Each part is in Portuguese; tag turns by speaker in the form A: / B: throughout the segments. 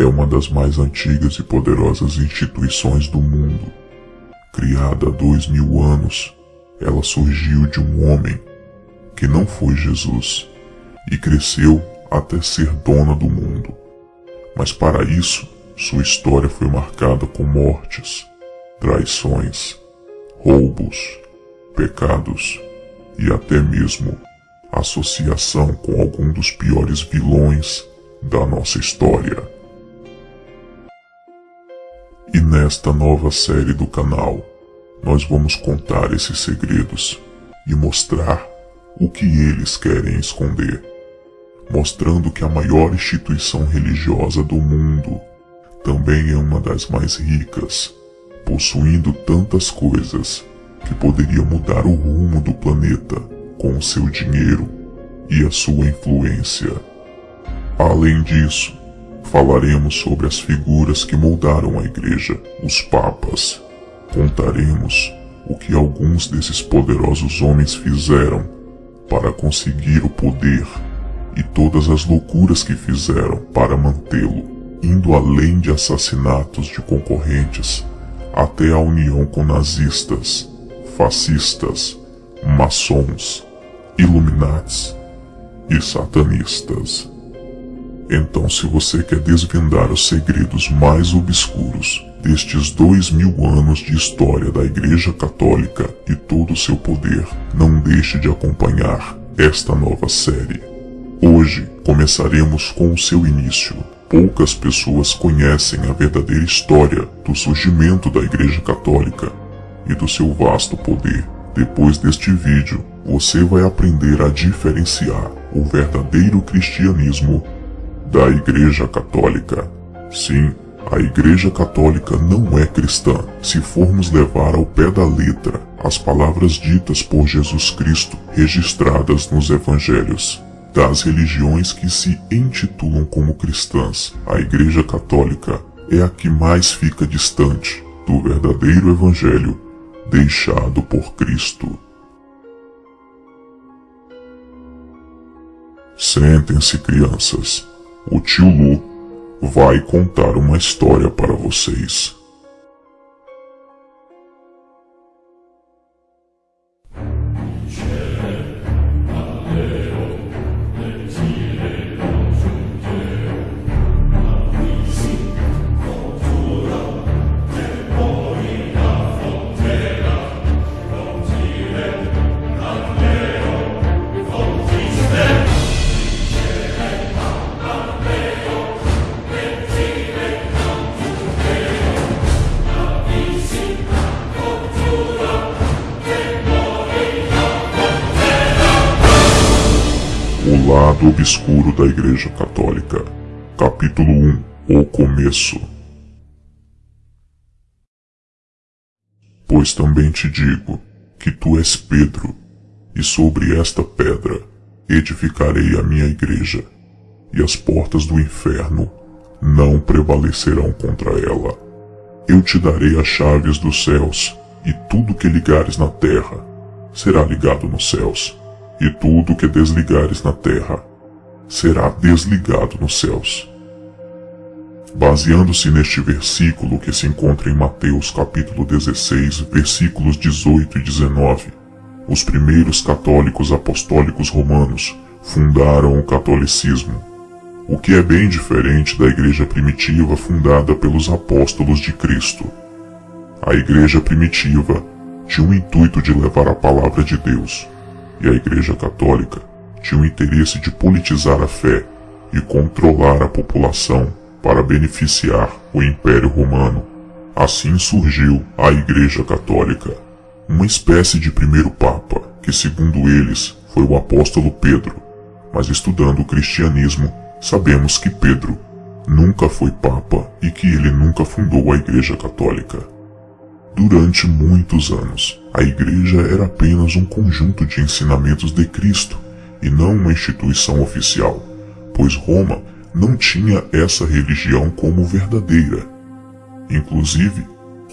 A: É uma das mais antigas e poderosas instituições do mundo. Criada há dois mil anos, ela surgiu de um homem que não foi Jesus e cresceu até ser dona do mundo. Mas para isso, sua história foi marcada com mortes, traições, roubos, pecados e até mesmo associação com algum dos piores vilões da nossa história. E nesta nova série do canal, nós vamos contar esses segredos e mostrar o que eles querem esconder, mostrando que a maior instituição religiosa do mundo também é uma das mais ricas, possuindo tantas coisas que poderia mudar o rumo do planeta com o seu dinheiro e a sua influência. Além disso, falaremos sobre as figuras que moldaram a igreja, os papas. Contaremos o que alguns desses poderosos homens fizeram para conseguir o poder e todas as loucuras que fizeram para mantê-lo, indo além de assassinatos de concorrentes até a união com nazistas, fascistas, maçons, iluminatis e satanistas. Então, se você quer desvendar os segredos mais obscuros destes dois mil anos de história da Igreja Católica e todo o seu poder, não deixe de acompanhar esta nova série. Hoje começaremos com o seu início. Poucas pessoas conhecem a verdadeira história do surgimento da Igreja Católica e do seu vasto poder. Depois deste vídeo, você vai aprender a diferenciar o verdadeiro cristianismo da Igreja Católica. Sim, a Igreja Católica não é cristã se formos levar ao pé da letra as palavras ditas por Jesus Cristo registradas nos Evangelhos. Das religiões que se intitulam como cristãs, a Igreja Católica é a que mais fica distante do verdadeiro Evangelho deixado por Cristo. Sentem-se, crianças. O tio Lu vai contar uma história para vocês. Obscuro da Igreja Católica. Capítulo 1 O começo. Pois também te digo que tu és Pedro, e sobre esta pedra edificarei a minha igreja, e as portas do inferno não prevalecerão contra ela. Eu te darei as chaves dos céus, e tudo que ligares na terra será ligado nos céus e tudo que desligares na terra será desligado nos céus. Baseando-se neste versículo que se encontra em Mateus capítulo 16, versículos 18 e 19, os primeiros católicos apostólicos romanos fundaram o catolicismo, o que é bem diferente da igreja primitiva fundada pelos apóstolos de Cristo. A igreja primitiva tinha o intuito de levar a palavra de Deus, e a Igreja Católica tinha o interesse de politizar a fé e controlar a população para beneficiar o Império Romano. Assim surgiu a Igreja Católica, uma espécie de primeiro Papa, que segundo eles foi o apóstolo Pedro, mas estudando o cristianismo, sabemos que Pedro nunca foi Papa e que ele nunca fundou a Igreja Católica. Durante muitos anos, a Igreja era apenas um conjunto de ensinamentos de Cristo e não uma instituição oficial, pois Roma não tinha essa religião como verdadeira. Inclusive,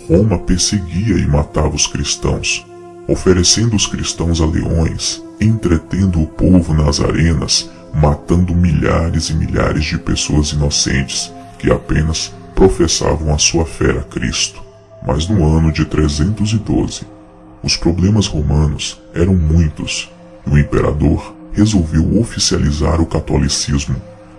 A: Roma perseguia e matava os cristãos, oferecendo os cristãos a leões, entretendo o povo nas arenas matando milhares e milhares de pessoas inocentes que apenas professavam a sua fé a Cristo. Mas no ano de 312, os problemas romanos eram muitos e o imperador resolveu oficializar o catolicismo.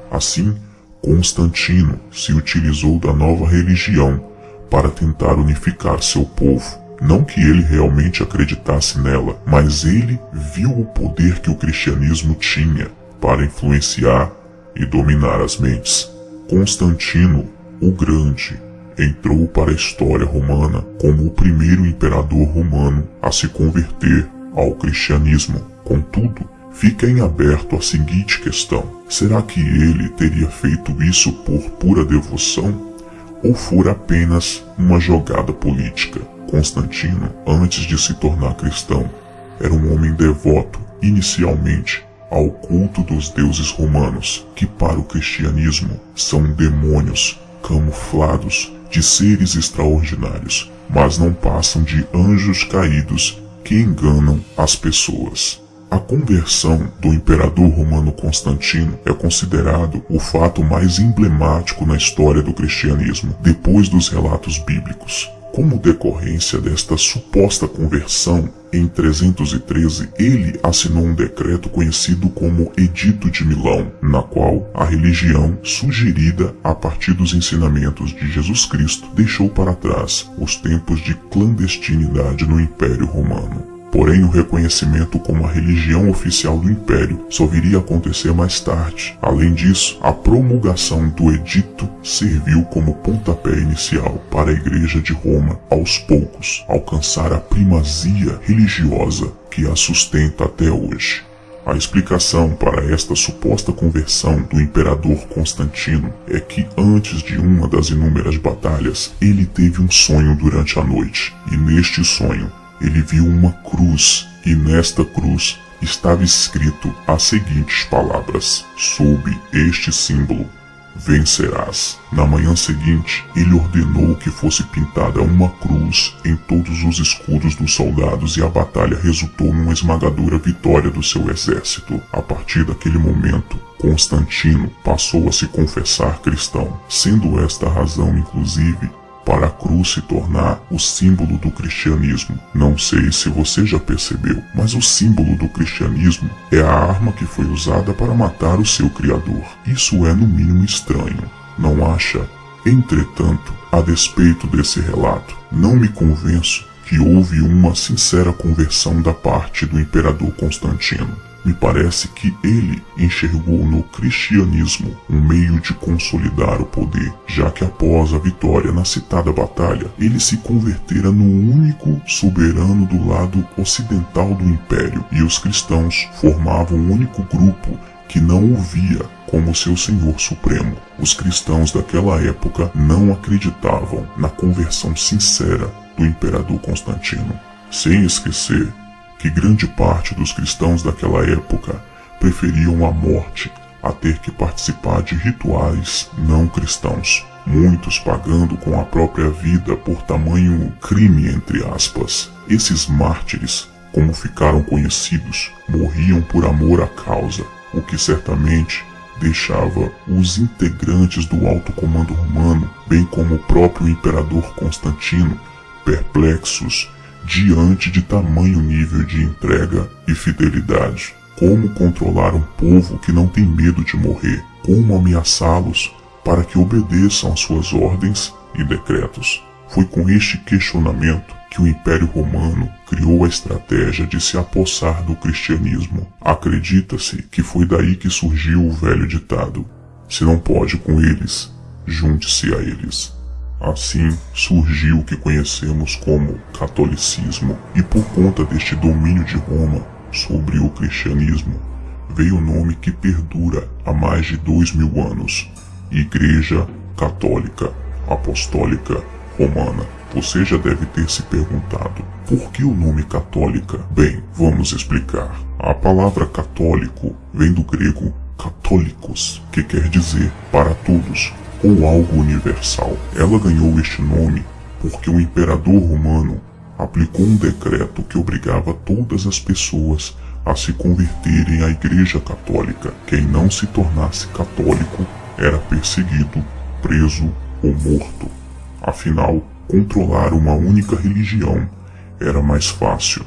A: Assim, Constantino se utilizou da nova religião para tentar unificar seu povo. Não que ele realmente acreditasse nela, mas ele viu o poder que o cristianismo tinha para influenciar e dominar as mentes. Constantino, o Grande, entrou para a história romana como o primeiro imperador romano a se converter ao cristianismo. Contudo, fica em aberto a seguinte questão: será que ele teria feito isso por pura devoção ou for apenas uma jogada política? Constantino, antes de se tornar cristão, era um homem devoto, inicialmente, ao culto dos deuses romanos, que para o cristianismo são demônios camuflados de seres extraordinários, mas não passam de anjos caídos que enganam as pessoas. A conversão do imperador romano Constantino é considerado o fato mais emblemático na história do cristianismo, depois dos relatos bíblicos. Como decorrência desta suposta conversão, em 313 ele assinou um decreto conhecido como Edito de Milão, na qual a religião sugerida a partir dos ensinamentos de Jesus Cristo deixou para trás os tempos de clandestinidade no Império Romano. Porém, o reconhecimento como a religião oficial do Império só viria a acontecer mais tarde. Além disso, a promulgação do edito serviu como pontapé inicial para a Igreja de Roma, aos poucos, alcançar a primazia religiosa que a sustenta até hoje. A explicação para esta suposta conversão do imperador Constantino é que antes de uma das inúmeras batalhas, ele teve um sonho durante a noite, e neste sonho ele viu uma cruz e nesta cruz estava escrito as seguintes palavras: Sob este símbolo vencerás. Na manhã seguinte, ele ordenou que fosse pintada uma cruz em todos os escudos dos soldados e a batalha resultou numa esmagadora vitória do seu exército. A partir daquele momento, Constantino passou a se confessar cristão, sendo esta a razão, inclusive, para a cruz se tornar o símbolo do cristianismo. Não sei se você já percebeu, mas o símbolo do cristianismo é a arma que foi usada para matar o seu Criador. Isso é no mínimo estranho, não acha? Entretanto, a despeito desse relato, não me convenço que houve uma sincera conversão da parte do imperador Constantino. Me parece que ele enxergou no cristianismo um meio de consolidar o poder, já que após a vitória na citada batalha, ele se convertera no único soberano do lado ocidental do império, e os cristãos formavam um único grupo que não o via como seu Senhor Supremo. Os cristãos daquela época não acreditavam na conversão sincera do imperador Constantino. Sem esquecer que grande parte dos cristãos daquela época preferiam a morte a ter que participar de rituais não cristãos, muitos pagando com a própria vida por tamanho crime entre aspas. Esses mártires, como ficaram conhecidos, morriam por amor à causa, o que certamente deixava os integrantes do alto comando romano, bem como o próprio imperador Constantino, perplexos diante de tamanho nível de entrega e fidelidade. Como controlar um povo que não tem medo de morrer? Como ameaçá-los para que obedeçam às suas ordens e decretos? Foi com este questionamento que o Império Romano criou a estratégia de se apossar do cristianismo. Acredita-se que foi daí que surgiu o velho ditado: se não pode com eles, junte-se a eles. Assim surgiu o que conhecemos como catolicismo, e por conta deste domínio de Roma sobre o cristianismo, veio o nome que perdura há mais de dois mil anos: Igreja Católica Apostólica Romana. Você já deve ter se perguntado por que o nome católica? Bem, vamos explicar. A palavra católico vem do grego católicos, que quer dizer para todos, ou algo universal. Ela ganhou este nome porque o imperador romano aplicou um decreto que obrigava todas as pessoas a se converterem à Igreja Católica. Quem não se tornasse católico era perseguido, preso ou morto. Afinal, controlar uma única religião era mais fácil.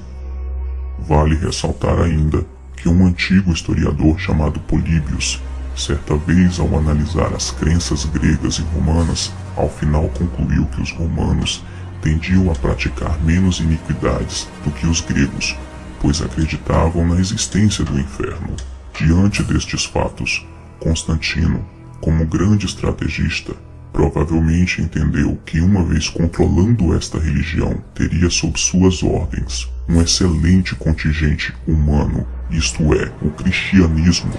A: Vale ressaltar ainda que um antigo historiador chamado Políbios, certa vez ao analisar as crenças gregas e romanas, ao final concluiu que os romanos tendiam a praticar menos iniquidades do que os gregos, pois acreditavam na existência do inferno. Diante destes fatos, Constantino, como grande estrategista, provavelmente entendeu que uma vez controlando esta religião, teria sob suas ordens um excelente contingente humano, isto é, o cristianismo,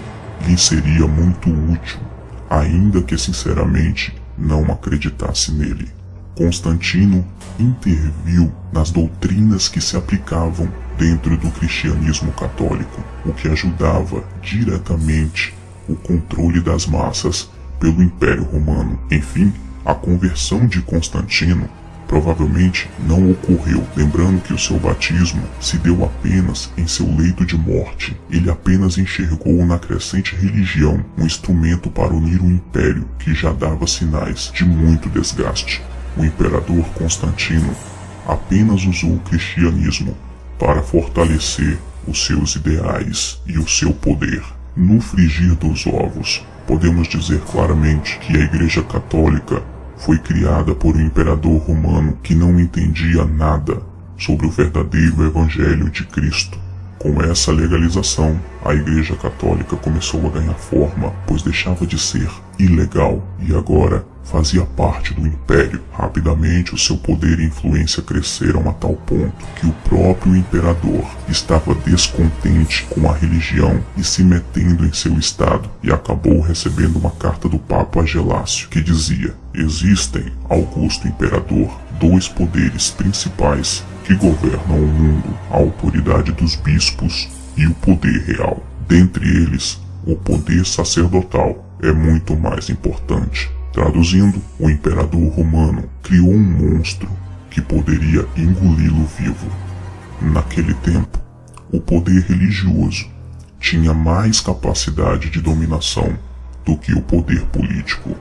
A: lhe seria muito útil, ainda que sinceramente não acreditasse nele. Constantino interviu nas doutrinas que se aplicavam dentro do cristianismo católico, o que ajudava diretamente o controle das massas pelo Império Romano. Enfim, a conversão de Constantino provavelmente não ocorreu, lembrando que o seu batismo se deu apenas em seu leito de morte. Ele apenas enxergou na crescente religião um instrumento para unir o império que já dava sinais de muito desgaste. O imperador Constantino apenas usou o cristianismo para fortalecer os seus ideais e o seu poder. No frigir dos ovos, podemos dizer claramente que a Igreja Católica foi criada por um imperador romano que não entendia nada sobre o verdadeiro Evangelho de Cristo. Com essa legalização, a Igreja Católica começou a ganhar forma, pois deixava de ser ilegal e agora fazia parte do império. Rapidamente, o seu poder e influência cresceram a tal ponto que o próprio imperador estava descontente com a religião e se metendo em seu estado e acabou recebendo uma carta do Papa Gelácio que dizia: Existem, Augusto Imperador, dois poderes principais que governam o mundo: a autoridade dos bispos e o poder real. Dentre eles, o poder sacerdotal é muito mais importante. Traduzindo, o imperador romano criou um monstro que poderia engoli-lo vivo. Naquele tempo, o poder religioso tinha mais capacidade de dominação do que o poder político.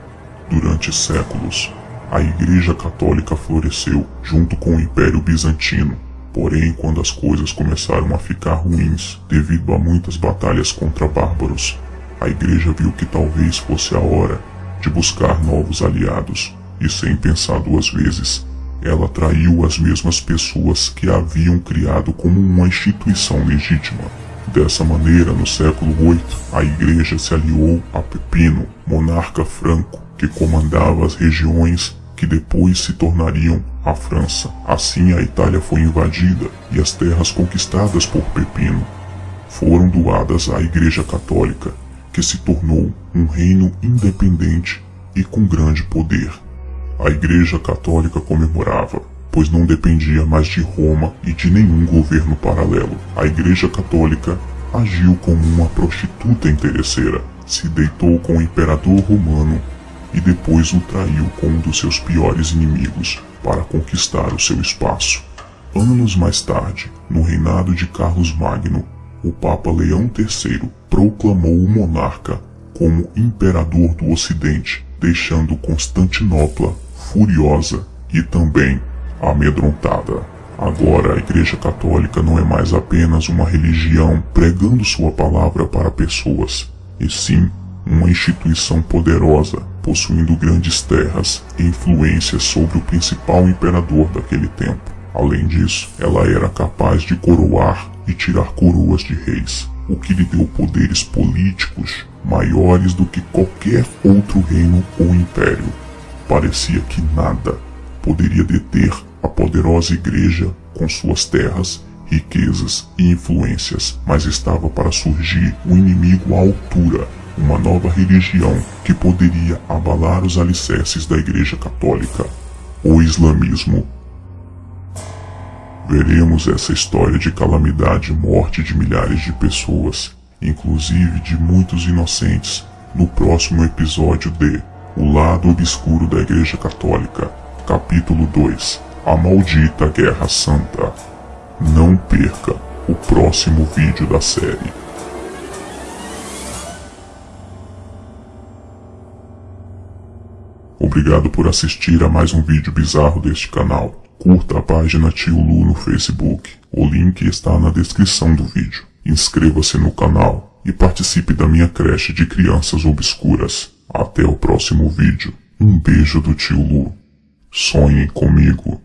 A: Durante séculos, a Igreja Católica floresceu junto com o Império Bizantino. Porém, quando as coisas começaram a ficar ruins devido a muitas batalhas contra bárbaros, a Igreja viu que talvez fosse a hora de buscar novos aliados, e sem pensar duas vezes, ela traiu as mesmas pessoas que a haviam criado como uma instituição legítima. Dessa maneira, no século VIII, a igreja se aliou a Pepino, monarca franco, que comandava as regiões que depois se tornariam a França. Assim, a Itália foi invadida e as terras conquistadas por Pepino foram doadas à Igreja Católica, que se tornou um reino independente e com grande poder. A Igreja Católica comemorava, pois não dependia mais de Roma e de nenhum governo paralelo. A Igreja Católica agiu como uma prostituta interesseira, se deitou com o imperador romano e depois o traiu com um dos seus piores inimigos para conquistar o seu espaço. Anos mais tarde, no reinado de Carlos Magno, o Papa Leão III proclamou o monarca como imperador do Ocidente, deixando Constantinopla furiosa e também amedrontada. Agora a Igreja Católica não é mais apenas uma religião pregando sua palavra para pessoas, e sim uma instituição poderosa, possuindo grandes terras e influência sobre o principal imperador daquele tempo. Além disso, ela era capaz de coroar e tirar coroas de reis, o que lhe deu poderes políticos maiores do que qualquer outro reino ou império. Parecia que nada poderia deter a poderosa igreja com suas terras, riquezas e influências, mas estava para surgir um inimigo à altura, uma nova religião que poderia abalar os alicerces da Igreja Católica, o islamismo veremos essa história de calamidade e morte de milhares de pessoas, inclusive de muitos inocentes, no próximo episódio de O Lado Obscuro da Igreja Católica, capítulo 2 A Maldita Guerra Santa. Não perca! o próximo vídeo da série. Obrigado por assistir a mais um vídeo bizarro deste canal. Curta a página Tio Lu no Facebook. O link está na descrição do vídeo. Inscreva-se no canal e participe da minha creche de crianças obscuras. Até o próximo vídeo. Um beijo do tio Lu. Sonhe comigo.